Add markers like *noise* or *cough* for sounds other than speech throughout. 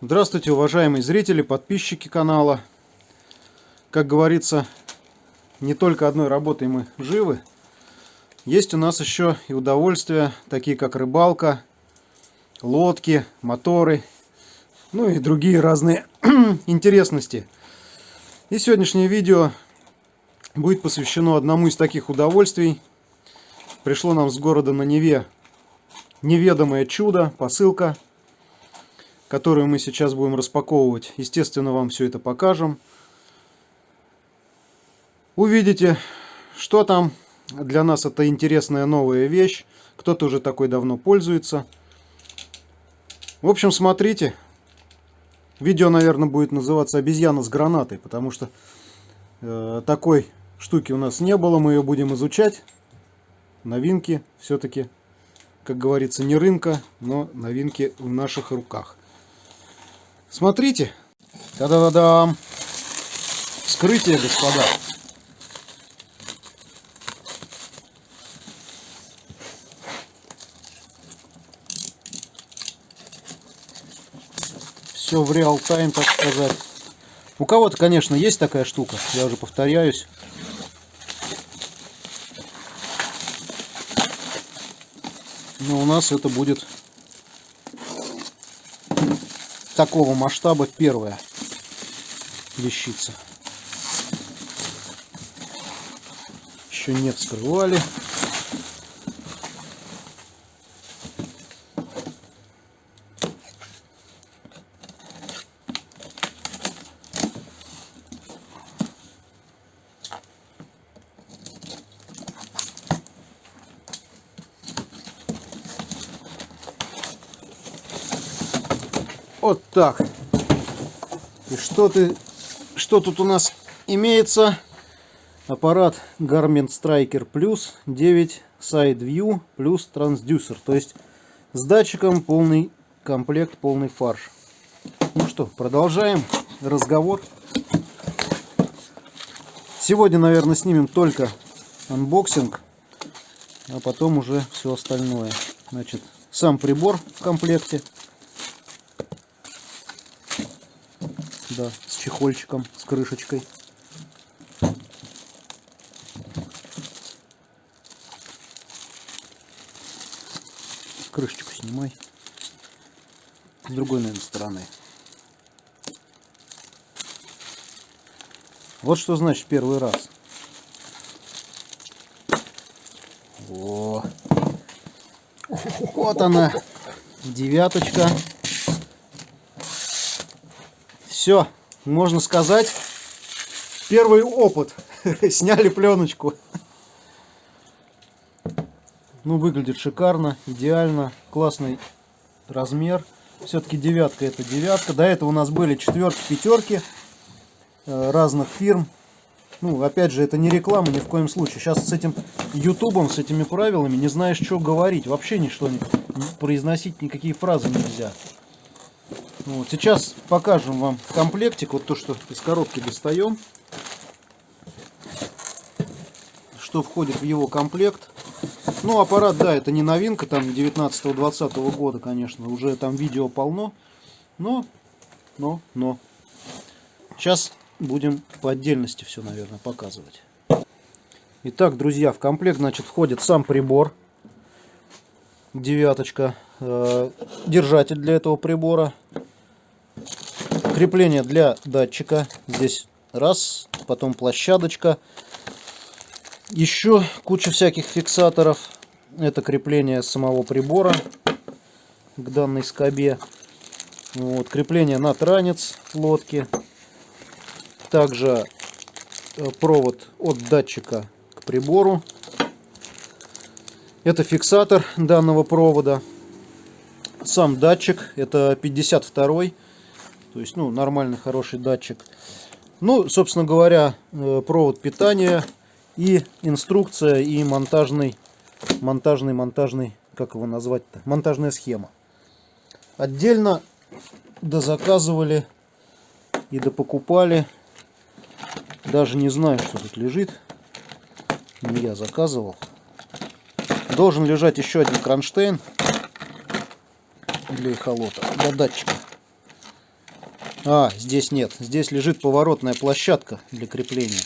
Здравствуйте, уважаемые зрители, подписчики канала. Как говорится, не только одной работой мы живы. Есть у нас еще и удовольствия, такие как рыбалка, лодки, моторы, ну и другие разные *clears throat* интересности. И сегодняшнее видео будет посвящено одному из таких удовольствий. Пришло нам с города на Неве неведомое чудо, посылка – которую мы сейчас будем распаковывать. Естественно, вам все это покажем. Увидите, что там. Для нас это интересная новая вещь. Кто-то уже такой давно пользуется. В общем, смотрите. Видео, наверное, будет называться «Обезьяна с гранатой», потому что э, такой штуки у нас не было. Мы ее будем изучать. Новинки все-таки, как говорится, не рынка, но новинки в наших руках. Смотрите. Та-да-да-дам. Вскрытие, господа. Все в реал-тайм, так сказать. У кого-то, конечно, есть такая штука. Я уже повторяюсь. Но у нас это будет такого масштаба первая вещица. Еще не вскрывали. Вот так. И что ты, что тут у нас имеется? Аппарат Garmin Striker Plus 9 Side View плюс трансдюсер. То есть с датчиком полный комплект, полный фарш. Ну что, продолжаем разговор. Сегодня, наверное, снимем только анбоксинг, а потом уже все остальное. Значит, сам прибор в комплекте. Да, с чехольчиком, с крышечкой. Крышечку снимай. С другой, наверное, стороны. Вот что значит первый раз. О, вот она, девяточка. Все, можно сказать, первый опыт. *laughs* Сняли пленочку. Ну, выглядит шикарно, идеально, классный размер. Все-таки девятка это девятка. До этого у нас были четверки, пятерки э, разных фирм. Ну, опять же, это не реклама ни в коем случае. Сейчас с этим ютубом, с этими правилами не знаешь, что говорить. Вообще ничто не произносить, никакие фразы нельзя. Вот, сейчас покажем вам комплектик, вот то, что из коробки достаем. Что входит в его комплект. Ну, аппарат, да, это не новинка, там 19-20 года, конечно, уже там видео полно. Но, но, но. Сейчас будем по отдельности все, наверное, показывать. Итак, друзья, в комплект, значит, входит сам прибор. Девяточка. Э, держатель для этого прибора Крепление для датчика. Здесь раз, потом площадочка. Еще куча всяких фиксаторов. Это крепление самого прибора к данной скобе. Вот, крепление на транец лодки. Также э, провод от датчика к прибору. Это фиксатор данного провода. Сам датчик, это 52 то есть, ну, нормальный, хороший датчик. Ну, собственно говоря, э, провод питания и инструкция, и монтажный, монтажный, монтажный, как его назвать-то, монтажная схема. Отдельно дозаказывали и допокупали. Даже не знаю, что тут лежит. Не я заказывал. Должен лежать еще один кронштейн для эхолота, для датчика. А, здесь нет. Здесь лежит поворотная площадка для крепления.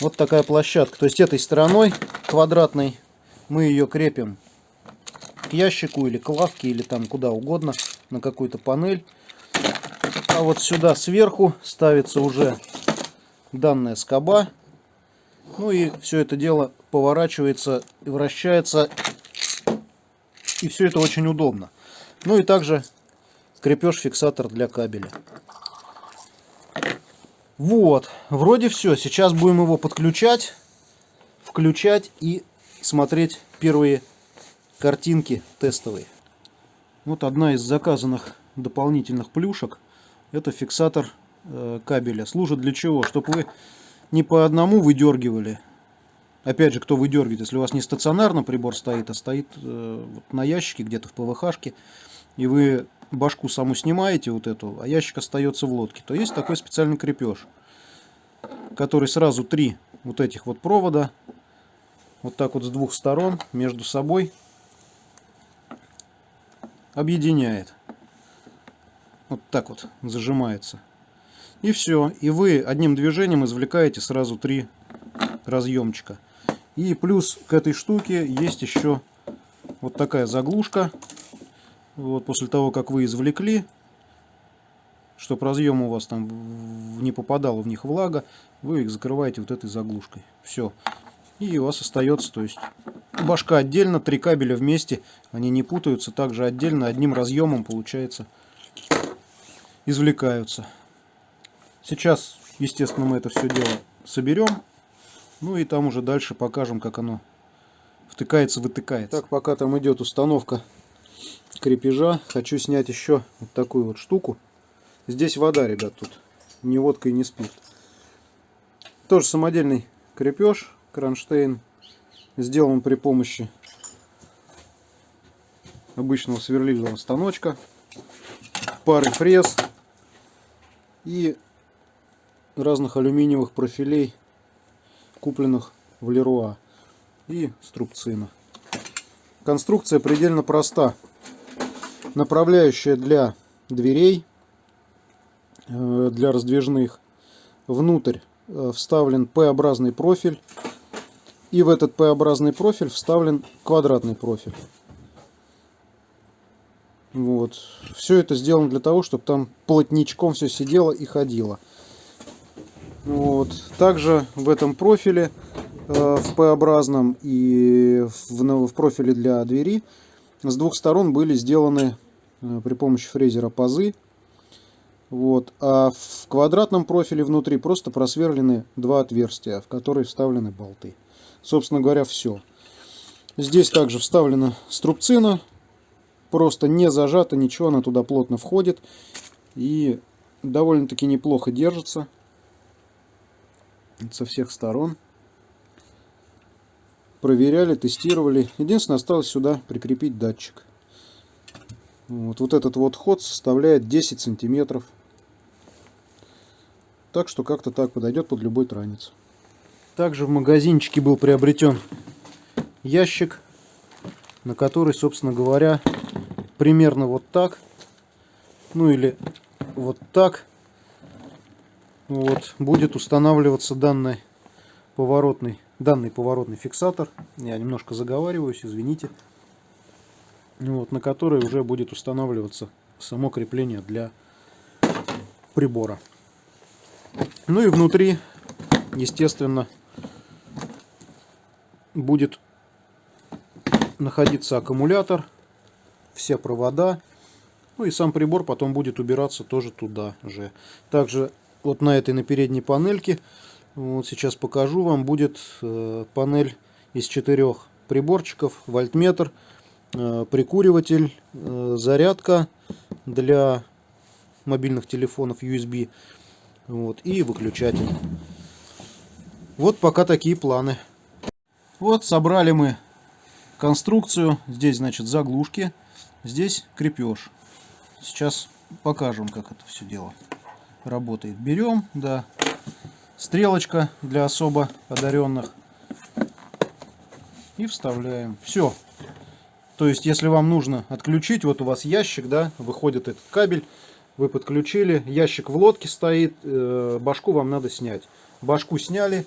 Вот такая площадка. То есть этой стороной квадратной мы ее крепим к ящику или к лавке или там куда угодно на какую-то панель. А вот сюда сверху ставится уже данная скоба. Ну и все это дело поворачивается и вращается. И все это очень удобно. Ну и также крепеж фиксатор для кабеля. Вот, вроде все. Сейчас будем его подключать, включать и смотреть первые картинки тестовые. Вот одна из заказанных дополнительных плюшек. Это фиксатор э, кабеля. Служит для чего? Чтобы вы не по одному выдергивали. Опять же, кто выдергивает, если у вас не стационарно прибор стоит, а стоит э, вот на ящике где-то в ПВХ-шке, и вы башку саму снимаете вот эту, а ящик остается в лодке, то есть такой специальный крепеж, который сразу три вот этих вот провода, вот так вот с двух сторон между собой объединяет. Вот так вот зажимается. И все. И вы одним движением извлекаете сразу три разъемчика. И плюс к этой штуке есть еще вот такая заглушка вот после того, как вы извлекли, чтобы разъем у вас там не попадала в них влага, вы их закрываете вот этой заглушкой. Все. И у вас остается, то есть башка отдельно, три кабеля вместе, они не путаются, также отдельно одним разъемом получается извлекаются. Сейчас, естественно, мы это все дело соберем, ну и там уже дальше покажем, как оно втыкается, вытыкается. Так, пока там идет установка крепежа. Хочу снять еще вот такую вот штуку. Здесь вода, ребят, тут не водка и не спирт. Тоже самодельный крепеж, кронштейн. Сделан при помощи обычного сверлильного станочка, пары фрез и разных алюминиевых профилей, купленных в Леруа и струбцина. Конструкция предельно проста направляющая для дверей, э, для раздвижных. Внутрь э, вставлен П-образный профиль. И в этот П-образный профиль вставлен квадратный профиль. Вот. Все это сделано для того, чтобы там плотничком все сидело и ходило. Вот. Также в этом профиле, э, в П-образном и в, в профиле для двери с двух сторон были сделаны э, при помощи фрезера пазы. Вот. А в квадратном профиле внутри просто просверлены два отверстия, в которые вставлены болты. Собственно говоря, все. Здесь также вставлена струбцина. Просто не зажата, ничего, она туда плотно входит. И довольно-таки неплохо держится со всех сторон проверяли, тестировали. Единственное, осталось сюда прикрепить датчик. Вот, вот этот вот ход составляет 10 сантиметров. Так что как-то так подойдет под любой транец. Также в магазинчике был приобретен ящик, на который, собственно говоря, примерно вот так, ну или вот так, вот, будет устанавливаться данный поворотный данный поворотный фиксатор. Я немножко заговариваюсь, извините. Вот, на который уже будет устанавливаться само крепление для прибора. Ну и внутри, естественно, будет находиться аккумулятор, все провода. Ну и сам прибор потом будет убираться тоже туда же. Также вот на этой на передней панельке вот сейчас покажу вам. Будет э, панель из четырех приборчиков, вольтметр, э, прикуриватель, э, зарядка для мобильных телефонов USB вот, и выключатель. Вот пока такие планы. Вот собрали мы конструкцию. Здесь, значит, заглушки. Здесь крепеж. Сейчас покажем, как это все дело работает. Берем, да, стрелочка для особо одаренных. И вставляем. Все. То есть, если вам нужно отключить, вот у вас ящик, да, выходит этот кабель, вы подключили, ящик в лодке стоит, э, башку вам надо снять. Башку сняли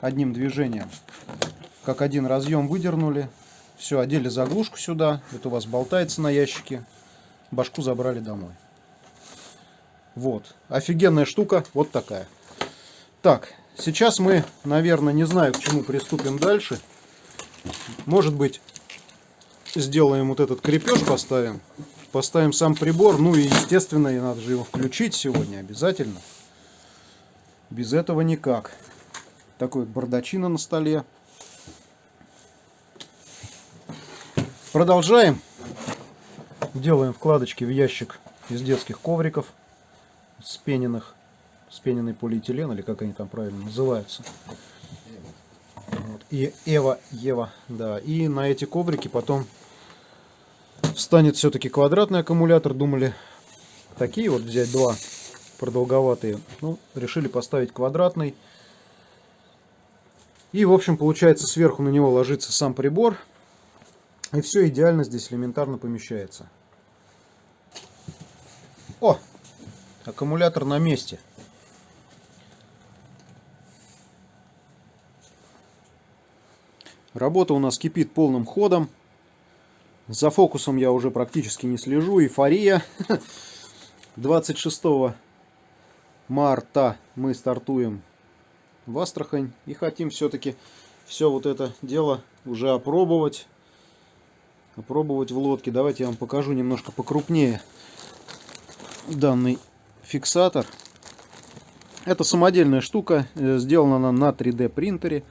одним движением, как один разъем выдернули, все, одели заглушку сюда, это у вас болтается на ящике, башку забрали домой. Вот, офигенная штука, вот такая. Так, сейчас мы, наверное, не знаю, к чему приступим дальше. Может быть, сделаем вот этот крепеж, поставим. Поставим сам прибор. Ну и, естественно, и надо же его включить сегодня обязательно. Без этого никак. Такой бардачина на столе. Продолжаем. Делаем вкладочки в ящик из детских ковриков. Спененных. Спененный полиэтилен, или как они там правильно называются. Вот. И Эва, Ева, да. И на эти коврики потом Встанет все-таки квадратный аккумулятор. Думали такие вот взять два продолговатые. Ну, решили поставить квадратный. И, в общем, получается, сверху на него ложится сам прибор. И все идеально здесь элементарно помещается. О! Аккумулятор на месте. Работа у нас кипит полным ходом. За фокусом я уже практически не слежу. Эйфория. *laughs* 26 марта мы стартуем в Астрахань. И хотим все-таки все вот это дело уже опробовать. Опробовать в лодке. Давайте я вам покажу немножко покрупнее данный фиксатор. Это самодельная штука. Э, сделана она на 3D принтере.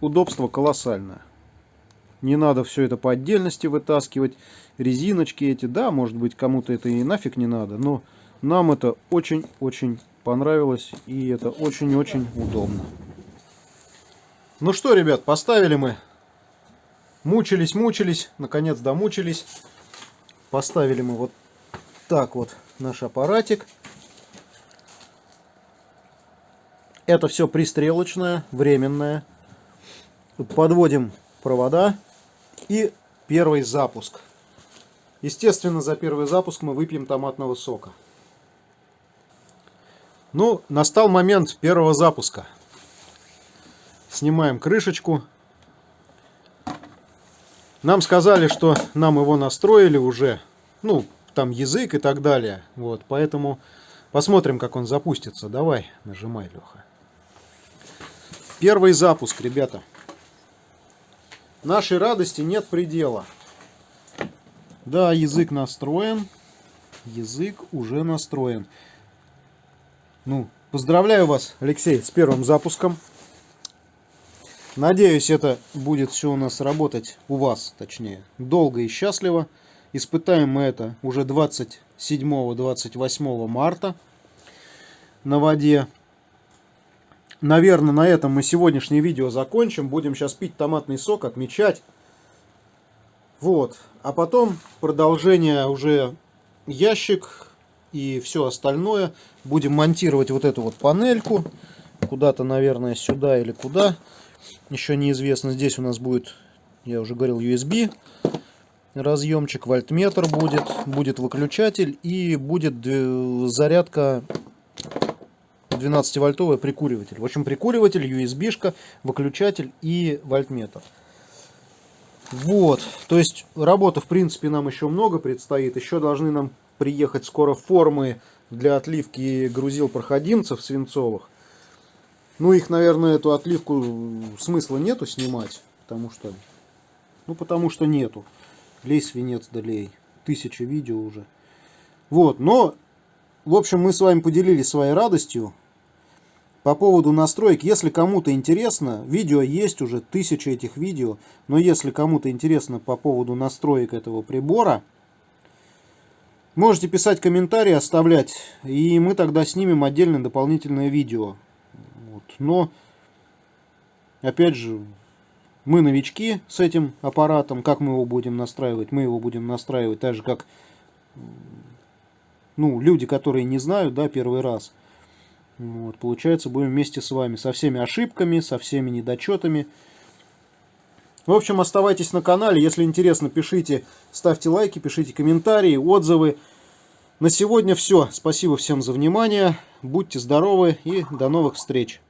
Удобство колоссальное. Не надо все это по отдельности вытаскивать. Резиночки эти, да, может быть, кому-то это и нафиг не надо. Но нам это очень-очень понравилось. И это очень-очень удобно. Ну что, ребят, поставили мы. Мучились, мучились. Наконец домучились. Поставили мы вот так вот наш аппаратик. Это все пристрелочное, временное. Подводим провода и первый запуск. Естественно, за первый запуск мы выпьем томатного сока. Ну, настал момент первого запуска. Снимаем крышечку. Нам сказали, что нам его настроили уже. Ну, там язык и так далее. Вот, поэтому посмотрим, как он запустится. Давай, нажимай, Леха. Первый запуск, ребята. Нашей радости нет предела. Да, язык настроен. Язык уже настроен. Ну, поздравляю вас, Алексей, с первым запуском. Надеюсь, это будет все у нас работать, у вас точнее, долго и счастливо. Испытаем мы это уже 27-28 марта на воде. Наверное, на этом мы сегодняшнее видео закончим. Будем сейчас пить томатный сок, отмечать. Вот. А потом продолжение уже ящик и все остальное. Будем монтировать вот эту вот панельку. Куда-то, наверное, сюда или куда. Еще неизвестно. Здесь у нас будет, я уже говорил, USB разъемчик, вольтметр будет, будет выключатель и будет э, зарядка 12-вольтовый прикуриватель. В общем, прикуриватель, USB-шка, выключатель и вольтметр. Вот, то есть работа, в принципе, нам еще много предстоит. Еще должны нам приехать скоро формы для отливки грузил проходимцев свинцовых. Ну, их, наверное, эту отливку смысла нету снимать, потому что, ну, потому что нету. Лей свинец да лей. Тысяча видео уже. Вот, но, в общем, мы с вами поделились своей радостью по поводу настроек, если кому-то интересно, видео есть уже, тысячи этих видео, но если кому-то интересно по поводу настроек этого прибора, можете писать комментарии, оставлять, и мы тогда снимем отдельное дополнительное видео. Вот. Но, опять же, мы новички с этим аппаратом, как мы его будем настраивать? Мы его будем настраивать так же, как ну, люди, которые не знают, да, первый раз – вот, получается, будем вместе с вами со всеми ошибками, со всеми недочетами. В общем, оставайтесь на канале. Если интересно, пишите, ставьте лайки, пишите комментарии, отзывы. На сегодня все. Спасибо всем за внимание. Будьте здоровы и до новых встреч.